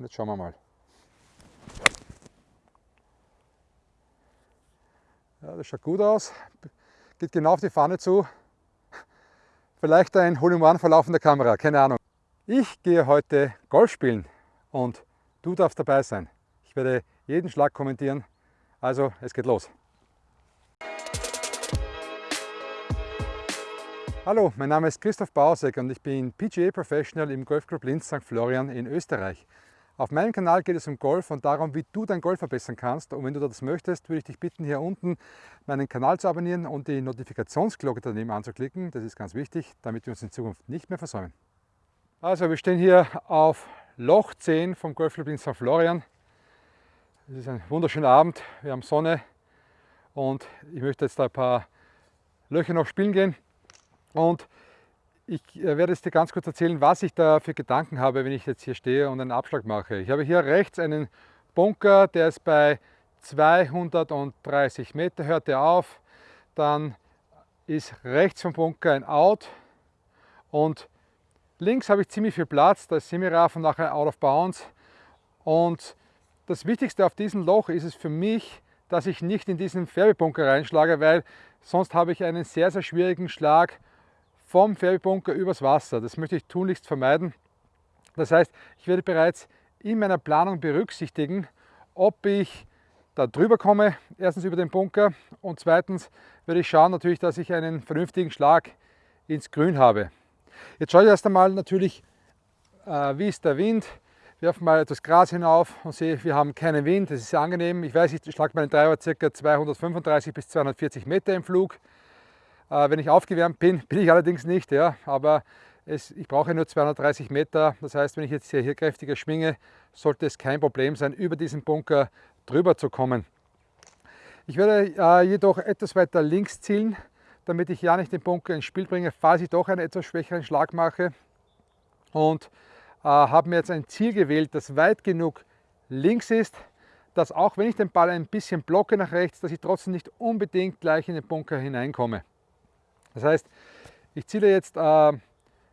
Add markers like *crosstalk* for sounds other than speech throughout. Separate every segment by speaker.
Speaker 1: Und jetzt schauen wir mal. Ja, das schaut gut aus. Geht genau auf die Fahne zu. Vielleicht ein Hole in One verlaufender Kamera, keine Ahnung. Ich gehe heute Golf spielen und du darfst dabei sein. Ich werde jeden Schlag kommentieren. Also, es geht los. Hallo, mein Name ist Christoph Bausek und ich bin PGA Professional im Golfclub Linz St. Florian in Österreich. Auf meinem Kanal geht es um Golf und darum, wie du dein Golf verbessern kannst. Und wenn du das möchtest, würde ich dich bitten, hier unten meinen Kanal zu abonnieren und die Notifikationsglocke daneben anzuklicken. Das ist ganz wichtig, damit wir uns in Zukunft nicht mehr versäumen. Also, wir stehen hier auf Loch 10 vom Golfclub in St. Florian. Es ist ein wunderschöner Abend, wir haben Sonne und ich möchte jetzt da ein paar Löcher noch spielen gehen. Und ich äh, werde jetzt dir ganz kurz erzählen, was ich da für Gedanken habe, wenn ich jetzt hier stehe und einen Abschlag mache. Ich habe hier rechts einen Bunker, der ist bei 230 Meter, hört er auf. Dann ist rechts vom Bunker ein Out und links habe ich ziemlich viel Platz, da ist Semiraf und nachher Out of Bounds. Und das Wichtigste auf diesem Loch ist es für mich, dass ich nicht in diesen Färbebunker reinschlage, weil sonst habe ich einen sehr, sehr schwierigen Schlag vom Färbebunker übers Wasser. Das möchte ich tunlichst vermeiden. Das heißt, ich werde bereits in meiner Planung berücksichtigen, ob ich da drüber komme, erstens über den Bunker und zweitens werde ich schauen natürlich, dass ich einen vernünftigen Schlag ins Grün habe. Jetzt schaue ich erst einmal natürlich, äh, wie ist der Wind, werfe mal etwas Gras hinauf und sehe, wir haben keinen Wind, das ist sehr angenehm. Ich weiß, ich schlage meinen Treiber ca. 235 bis 240 Meter im Flug. Äh, wenn ich aufgewärmt bin, *laughs* bin ich allerdings nicht, ja, aber es, ich brauche nur 230 Meter. Das heißt, wenn ich jetzt hier, hier kräftiger schwinge, sollte es kein Problem sein, über diesen Bunker drüber zu kommen. Ich werde äh, jedoch etwas weiter links zielen, damit ich ja nicht den Bunker ins Spiel bringe, falls ich doch einen etwas schwächeren Schlag mache. Und äh, habe mir jetzt ein Ziel gewählt, das weit genug links ist, dass auch wenn ich den Ball ein bisschen blocke nach rechts, dass ich trotzdem nicht unbedingt gleich in den Bunker hineinkomme. Das heißt, ich ziele jetzt äh,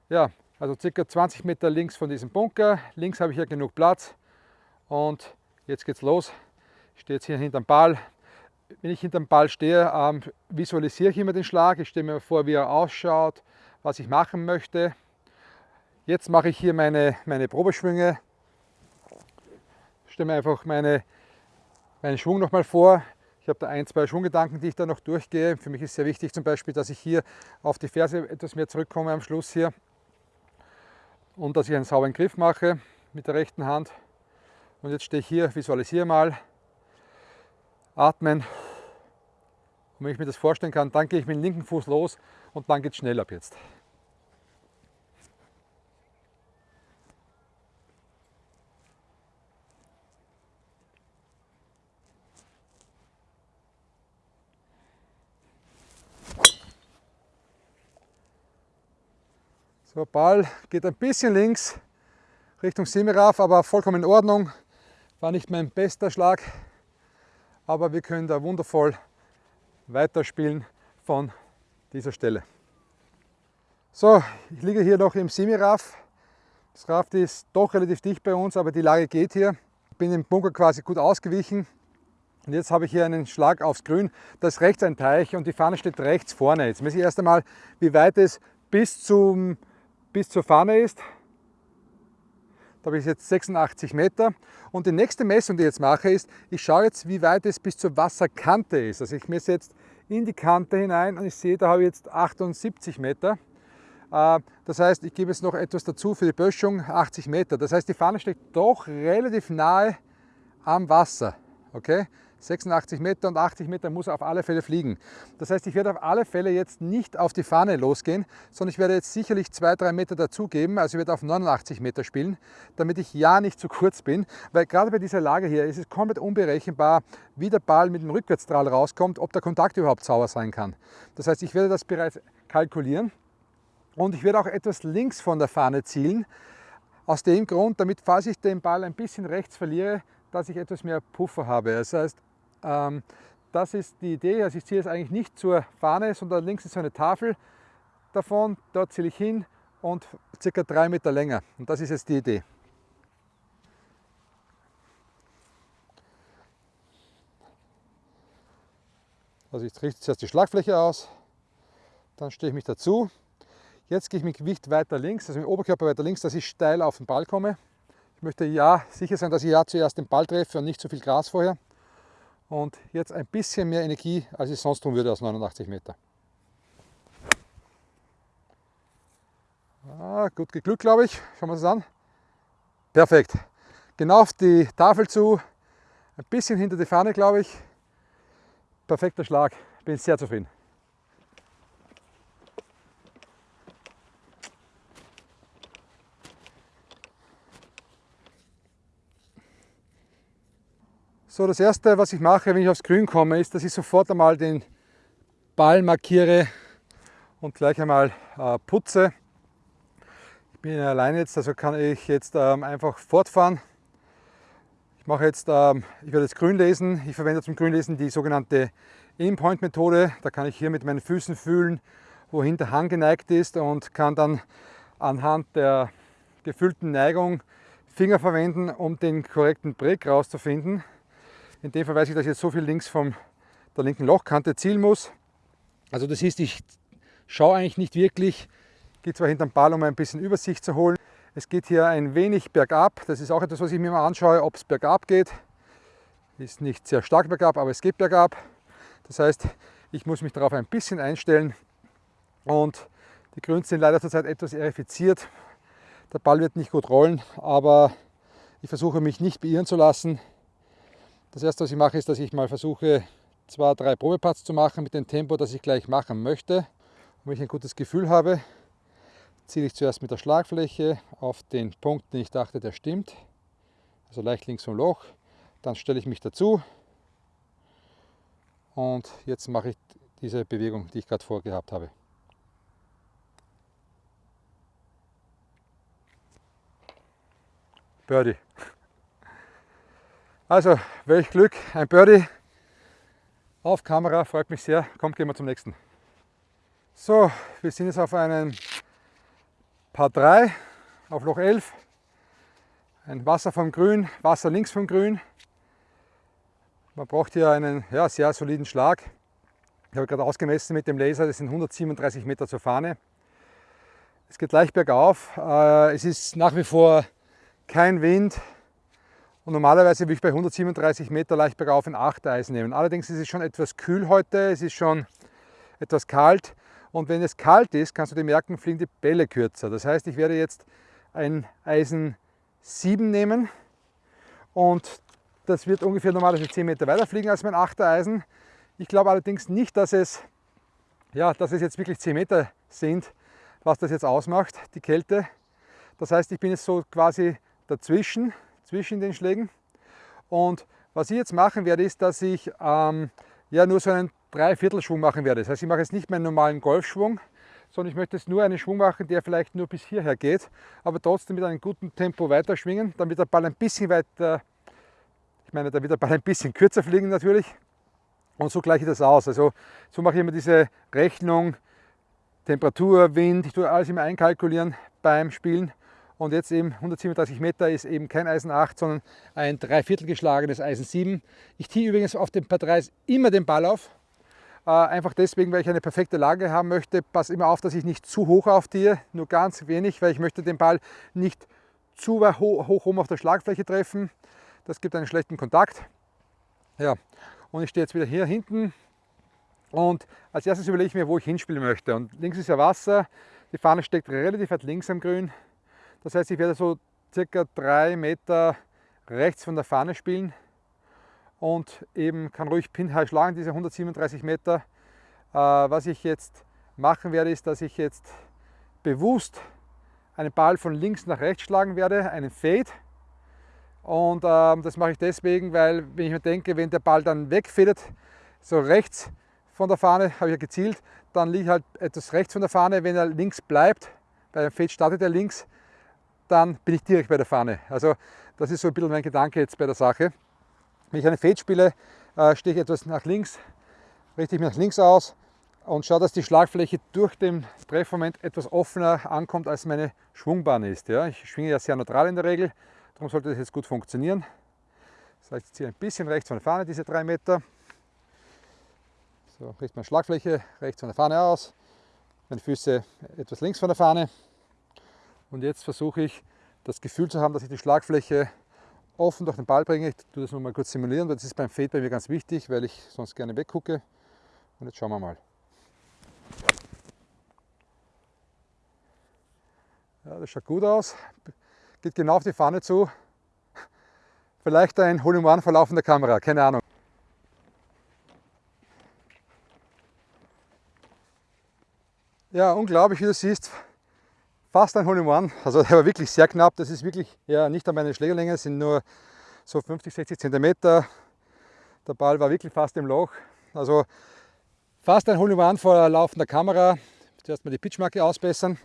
Speaker 1: ja, also circa 20 Meter links von diesem Bunker. Links habe ich hier genug Platz und jetzt geht's los. Ich stehe jetzt hier hinterm Ball. Wenn ich hinterm Ball stehe, ähm, visualisiere ich immer den Schlag. Ich stelle mir vor, wie er ausschaut, was ich machen möchte. Jetzt mache ich hier meine, meine Probeschwünge. Stelle mir einfach meine, meinen Schwung nochmal vor. Ich habe da ein, zwei Schwunggedanken, die ich da noch durchgehe. Für mich ist sehr wichtig zum Beispiel, dass ich hier auf die Ferse etwas mehr zurückkomme am Schluss hier und dass ich einen sauberen Griff mache mit der rechten Hand. Und jetzt stehe ich hier, visualisiere mal, atmen. Und wenn ich mir das vorstellen kann, dann gehe ich mit dem linken Fuß los und dann geht es schnell ab jetzt. Der Ball geht ein bisschen links Richtung Semiraf, aber vollkommen in Ordnung. War nicht mein bester Schlag, aber wir können da wundervoll weiterspielen von dieser Stelle. So, ich liege hier noch im Semiraf. Das Raft ist doch relativ dicht bei uns, aber die Lage geht hier. Ich bin im Bunker quasi gut ausgewichen. Und jetzt habe ich hier einen Schlag aufs Grün. Da ist rechts ein Teich und die Fahne steht rechts vorne. Jetzt messe ich erst einmal, wie weit es bis zum bis zur Fahne ist. Da habe ich jetzt 86 Meter. Und die nächste Messung, die ich jetzt mache, ist, ich schaue jetzt, wie weit es bis zur Wasserkante ist. Also ich messe jetzt in die Kante hinein und ich sehe, da habe ich jetzt 78 Meter. Äh, das heißt, ich gebe jetzt noch etwas dazu für die Böschung, 80 Meter. Das heißt, die Fahne steht doch relativ nahe am Wasser. Okay? 86 Meter und 80 Meter muss er auf alle Fälle fliegen. Das heißt, ich werde auf alle Fälle jetzt nicht auf die Fahne losgehen, sondern ich werde jetzt sicherlich 2-3 Meter dazugeben, also ich werde auf 89 Meter spielen, damit ich ja nicht zu kurz bin, weil gerade bei dieser Lage hier ist es komplett unberechenbar, wie der Ball mit dem Rückwärtsstrahl rauskommt, ob der Kontakt überhaupt sauber sein kann. Das heißt, ich werde das bereits kalkulieren und ich werde auch etwas links von der Fahne zielen, aus dem Grund, damit falls ich den Ball ein bisschen rechts verliere, dass ich etwas mehr Puffer habe. Das heißt, ähm, das ist die Idee, also ich ziehe es eigentlich nicht zur Fahne, sondern links ist so eine Tafel davon, dort ziehe ich hin und circa drei Meter länger. Und das ist jetzt die Idee. Also ich richte zuerst die Schlagfläche aus, dann stehe ich mich dazu. Jetzt gehe ich mit Gewicht weiter links, also mit dem Oberkörper weiter links, dass ich steil auf den Ball komme. Ich möchte ja sicher sein, dass ich ja zuerst den Ball treffe und nicht zu viel Gras vorher. Und jetzt ein bisschen mehr Energie, als ich sonst tun würde aus 89 Meter. Ah, gut geglückt, glaube ich. Schauen wir uns das an. Perfekt. Genau auf die Tafel zu, ein bisschen hinter die Fahne, glaube ich. Perfekter Schlag. Bin sehr zufrieden. So, das erste, was ich mache, wenn ich aufs Grün komme, ist, dass ich sofort einmal den Ball markiere und gleich einmal äh, putze. Ich bin alleine jetzt, also kann ich jetzt ähm, einfach fortfahren. Ich mache jetzt, ähm, ich werde jetzt Grün lesen. Ich verwende zum Grünlesen die sogenannte In-Point-Methode. Da kann ich hier mit meinen Füßen fühlen, wohin der Hang geneigt ist und kann dann anhand der gefüllten Neigung Finger verwenden, um den korrekten Break rauszufinden. In dem Fall weiß ich, dass ich jetzt so viel links von der linken Lochkante zielen muss. Also das heißt, ich schaue eigentlich nicht wirklich, gehe zwar hinterm Ball, um ein bisschen Übersicht zu holen. Es geht hier ein wenig bergab. Das ist auch etwas, was ich mir mal anschaue, ob es bergab geht. Ist nicht sehr stark bergab, aber es geht bergab. Das heißt, ich muss mich darauf ein bisschen einstellen. Und die Grüns sind leider zurzeit etwas erifiziert. Der Ball wird nicht gut rollen, aber ich versuche mich nicht beirren zu lassen. Das erste, was ich mache, ist, dass ich mal versuche, zwei, drei Probeparts zu machen mit dem Tempo, das ich gleich machen möchte. Und wenn ich ein gutes Gefühl habe, ziele ich zuerst mit der Schlagfläche auf den Punkt, den ich dachte, der stimmt. Also leicht links vom Loch. Dann stelle ich mich dazu. Und jetzt mache ich diese Bewegung, die ich gerade vorgehabt habe. Birdie. Also, welch Glück, ein Birdie auf Kamera, freut mich sehr. Kommt, gehen wir zum nächsten. So, wir sind jetzt auf einem Paar 3 auf Loch 11. Ein Wasser vom Grün, Wasser links vom Grün. Man braucht hier einen ja, sehr soliden Schlag. Ich habe gerade ausgemessen mit dem Laser, das sind 137 Meter zur Fahne. Es geht leicht bergauf. Äh, es ist nach wie vor kein Wind, und normalerweise würde ich bei 137 Meter leicht bergauf ein 8 Eisen nehmen. Allerdings ist es schon etwas kühl heute, es ist schon etwas kalt. Und wenn es kalt ist, kannst du dir merken, fliegen die Bälle kürzer. Das heißt, ich werde jetzt ein Eisen 7 nehmen und das wird ungefähr normalerweise 10 Meter weiter fliegen als mein 8 Eisen. Ich glaube allerdings nicht, dass es, ja, dass es jetzt wirklich 10 Meter sind, was das jetzt ausmacht, die Kälte. Das heißt, ich bin jetzt so quasi dazwischen zwischen den Schlägen. Und was ich jetzt machen werde, ist, dass ich ähm, ja nur so einen Dreiviertelschwung machen werde. Das heißt, ich mache jetzt nicht meinen normalen Golfschwung, sondern ich möchte jetzt nur einen Schwung machen, der vielleicht nur bis hierher geht, aber trotzdem mit einem guten Tempo weiter schwingen, damit der Ball ein bisschen weiter, ich meine, da wird der Ball ein bisschen kürzer fliegen natürlich. Und so gleiche ich das aus. Also so mache ich immer diese Rechnung, Temperatur, Wind, ich tue alles immer einkalkulieren beim Spielen und jetzt eben 137 Meter ist eben kein Eisen 8, sondern ein Dreiviertel geschlagenes Eisen 7. Ich ziehe übrigens auf dem Paar 3 immer den Ball auf. Äh, einfach deswegen, weil ich eine perfekte Lage haben möchte. Pass immer auf, dass ich nicht zu hoch aufziehe, nur ganz wenig, weil ich möchte den Ball nicht zu hoch, hoch oben auf der Schlagfläche treffen. Das gibt einen schlechten Kontakt. Ja, und ich stehe jetzt wieder hier hinten und als erstes überlege ich mir, wo ich hinspielen möchte. Und links ist ja Wasser, die Fahne steckt relativ weit links am Grün. Das heißt, ich werde so circa drei Meter rechts von der Fahne spielen und eben kann ruhig Pin High schlagen, diese 137 Meter. Äh, was ich jetzt machen werde, ist, dass ich jetzt bewusst einen Ball von links nach rechts schlagen werde, einen Fade. Und ähm, das mache ich deswegen, weil wenn ich mir denke, wenn der Ball dann wegfädelt, so rechts von der Fahne, habe ich ja gezielt, dann liege ich halt etwas rechts von der Fahne. Wenn er links bleibt, bei einem Fade startet er links, dann bin ich direkt bei der Fahne. Also das ist so ein bisschen mein Gedanke jetzt bei der Sache. Wenn ich eine Fade spiele, äh, stehe ich etwas nach links, richte ich mich nach links aus und schaue, dass die Schlagfläche durch den Treffmoment etwas offener ankommt, als meine Schwungbahn ist. Ja, ich schwinge ja sehr neutral in der Regel, darum sollte das jetzt gut funktionieren. Das heißt, ich ziehe ein bisschen rechts von der Fahne, diese drei Meter. So richtet meine Schlagfläche rechts von der Fahne aus, meine Füße etwas links von der Fahne. Und jetzt versuche ich das Gefühl zu haben, dass ich die Schlagfläche offen durch den Ball bringe. Ich tue das nur mal kurz simulieren, weil das ist beim Fade bei mir ganz wichtig, weil ich sonst gerne weggucke. Und jetzt schauen wir mal. Ja, das schaut gut aus. Geht genau auf die Fahne zu. Vielleicht ein Hole-in-One vor laufender Kamera, keine Ahnung. Ja, unglaublich, wie du siehst. Fast ein Hole-in-One. Also *laughs* der war wirklich sehr knapp. Das ist wirklich ja, nicht an meine Schlägerlänge, es sind nur so 50, 60 cm. Der Ball war wirklich fast im Loch. Also fast ein Hole-in-One vor laufender Kamera. Zuerst mal die Pitchmarke ausbessern.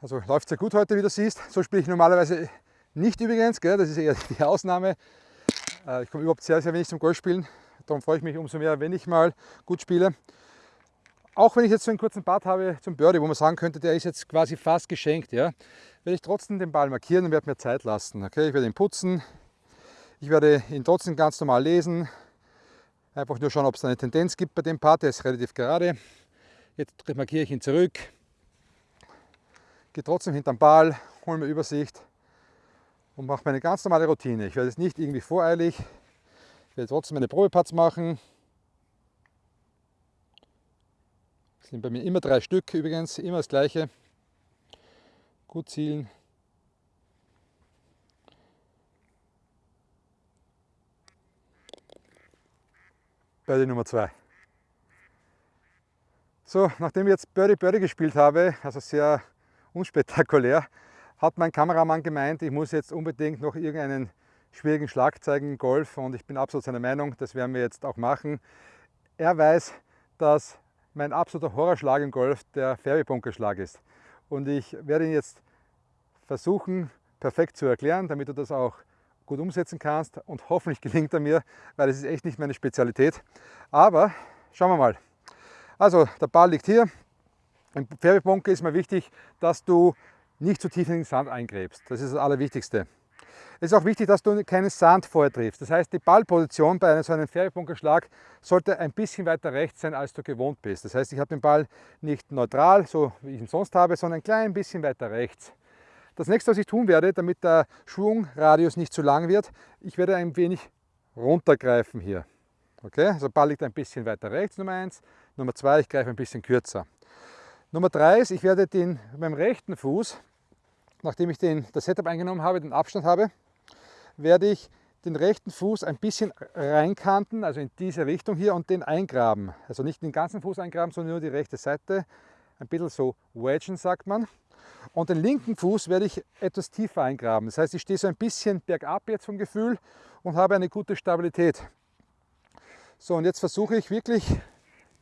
Speaker 1: Also läuft sehr gut heute, wie du siehst. So spiele ich normalerweise nicht übrigens, gell? das ist eher die Ausnahme. Äh, ich komme überhaupt sehr, sehr wenig zum Golfspielen. Darum freue ich mich umso mehr, wenn ich mal gut spiele. Auch wenn ich jetzt so einen kurzen Part habe zum Birdie, wo man sagen könnte, der ist jetzt quasi fast geschenkt, ja, werde ich trotzdem den Ball markieren und werde mir Zeit lassen. Okay? Ich werde ihn putzen, ich werde ihn trotzdem ganz normal lesen, einfach nur schauen, ob es eine Tendenz gibt bei dem Part, der ist relativ gerade. Jetzt markiere ich ihn zurück, gehe trotzdem hinterm Ball, hole mir Übersicht und mache meine ganz normale Routine. Ich werde es nicht irgendwie voreilig, ich werde trotzdem meine Probeparts machen. Das sind bei mir immer drei Stück übrigens, immer das gleiche. Gut zielen. Birdie Nummer 2. So, nachdem ich jetzt Birdie Birdie gespielt habe, also sehr unspektakulär, hat mein Kameramann gemeint, ich muss jetzt unbedingt noch irgendeinen schwierigen Schlag zeigen im Golf und ich bin absolut seiner Meinung, das werden wir jetzt auch machen. Er weiß, dass mein absoluter Horrorschlag im Golf der Fairway-Bunkerschlag ist und ich werde ihn jetzt versuchen perfekt zu erklären, damit du das auch gut umsetzen kannst und hoffentlich gelingt er mir, weil es ist echt nicht meine Spezialität. Aber schauen wir mal. Also der Ball liegt hier, im Färbebunker ist mir wichtig, dass du nicht zu tief in den Sand eingräbst. Das ist das Allerwichtigste. Es ist auch wichtig, dass du keinen Sand vorher triffst. Das heißt, die Ballposition bei so einem Färbebunkerschlag sollte ein bisschen weiter rechts sein, als du gewohnt bist. Das heißt, ich habe den Ball nicht neutral, so wie ich ihn sonst habe, sondern ein klein bisschen weiter rechts. Das nächste, was ich tun werde, damit der Schwungradius nicht zu lang wird, ich werde ein wenig runtergreifen hier. Okay, also Ball liegt ein bisschen weiter rechts, Nummer 1. Nummer 2, ich greife ein bisschen kürzer. Nummer drei ist, ich werde den beim rechten Fuß, nachdem ich den, das Setup eingenommen habe, den Abstand habe, werde ich den rechten Fuß ein bisschen reinkanten, also in diese Richtung hier und den eingraben. Also nicht den ganzen Fuß eingraben, sondern nur die rechte Seite. Ein bisschen so wedgen sagt man. Und den linken Fuß werde ich etwas tiefer eingraben. Das heißt, ich stehe so ein bisschen bergab jetzt vom Gefühl und habe eine gute Stabilität. So, und jetzt versuche ich wirklich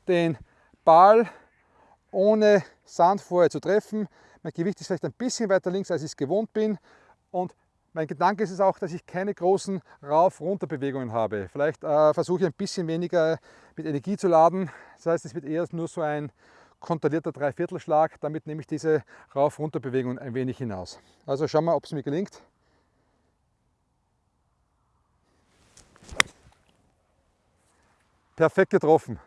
Speaker 1: den Ball ohne Sand vorher zu treffen. Mein Gewicht ist vielleicht ein bisschen weiter links, als ich es gewohnt bin. Und mein Gedanke ist es auch, dass ich keine großen Rauf-Runter-Bewegungen habe. Vielleicht äh, versuche ich ein bisschen weniger mit Energie zu laden. Das heißt, es wird eher nur so ein kontrollierter Dreiviertelschlag. Damit nehme ich diese Rauf-Runter-Bewegungen ein wenig hinaus. Also schauen wir, ob es mir gelingt. Perfekt getroffen.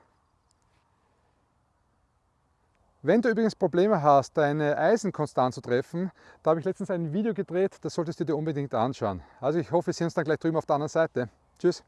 Speaker 1: Wenn du übrigens Probleme hast, deine Eisen konstant zu treffen, da habe ich letztens ein Video gedreht, das solltest du dir unbedingt anschauen. Also ich hoffe, wir sehen uns dann gleich drüben auf der anderen Seite. Tschüss!